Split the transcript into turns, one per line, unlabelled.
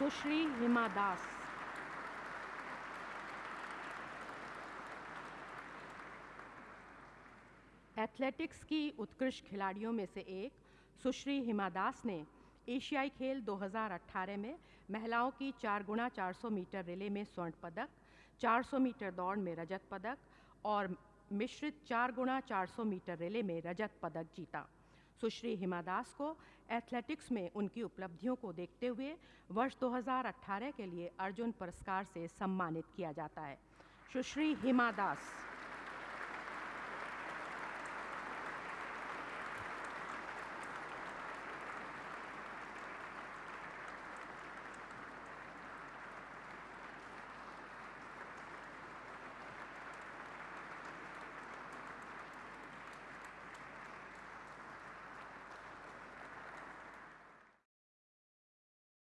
सुश्री Hima Das athletics की उत्कृष्ट खिलाड़ियों में से एक सुश्री हिमा दास ने एशियाई खेल 2018 में महिलाओं की चार गुणा 400 मीटर रिले में स्वर्ण पदक 400 मीटर दौड़ में रजत पदक और मिश्रित चार गुणा 400 मीटर रिले में रजत पदक जीता। सुश्री हिमा दास को एथलेटिक्स में उनकी उपलब्धियों को देखते हुए वर्ष 2018 के लिए अर्जुन पुरस्कार से सम्मानित किया जाता है। सुश्री हिमा दास।